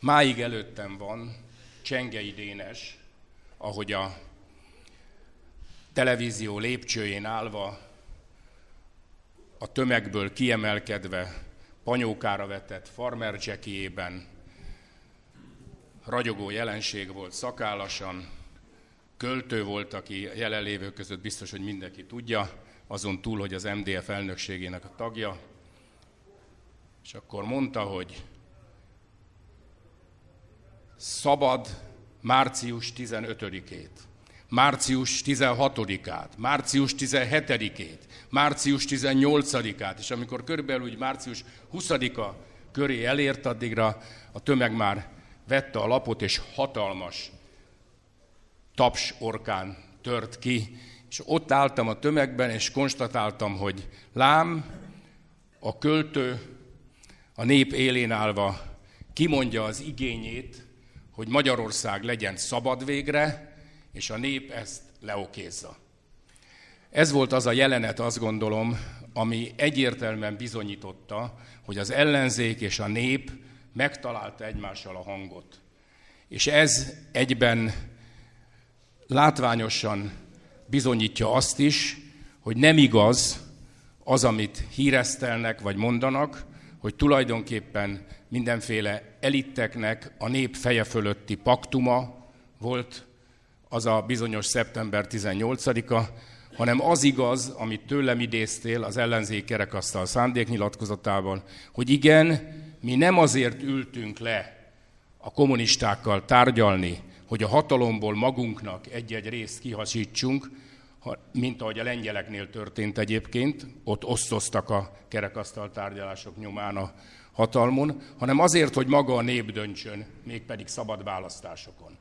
Máig előttem van Csengei Dénes, ahogy a televízió lépcsőjén állva, a tömegből kiemelkedve, panyókára vetett farmer jackiében, ragyogó jelenség volt szakállasan, költő volt, aki jelenlévők között biztos, hogy mindenki tudja, azon túl, hogy az MDF elnökségének a tagja, és akkor mondta, hogy szabad március 15-ét, március 16-át, március 17-ét, március 18-át, és amikor körülbelül úgy március 20-a köré elért, addigra a tömeg már vette a lapot, és hatalmas taps orkán tört ki, és ott álltam a tömegben, és konstatáltam, hogy lám, a költő a nép élén állva kimondja az igényét, hogy Magyarország legyen szabad végre, és a nép ezt leokézza. Ez volt az a jelenet, azt gondolom, ami egyértelműen bizonyította, hogy az ellenzék és a nép megtalálta egymással a hangot. És ez egyben látványosan bizonyítja azt is, hogy nem igaz az, amit híresztelnek vagy mondanak, hogy tulajdonképpen mindenféle elitteknek a nép feje fölötti paktuma volt az a bizonyos szeptember 18-a, hanem az igaz, amit tőlem idéztél az ellenzék kerekasztal szándéknyilatkozatában, hogy igen, mi nem azért ültünk le a kommunistákkal tárgyalni, hogy a hatalomból magunknak egy-egy részt kihasítsunk, mint ahogy a lengyeleknél történt egyébként, ott osztoztak a kerekasztal tárgyalások nyomán a hatalmon, hanem azért, hogy maga a nép döntsön, mégpedig szabad választásokon.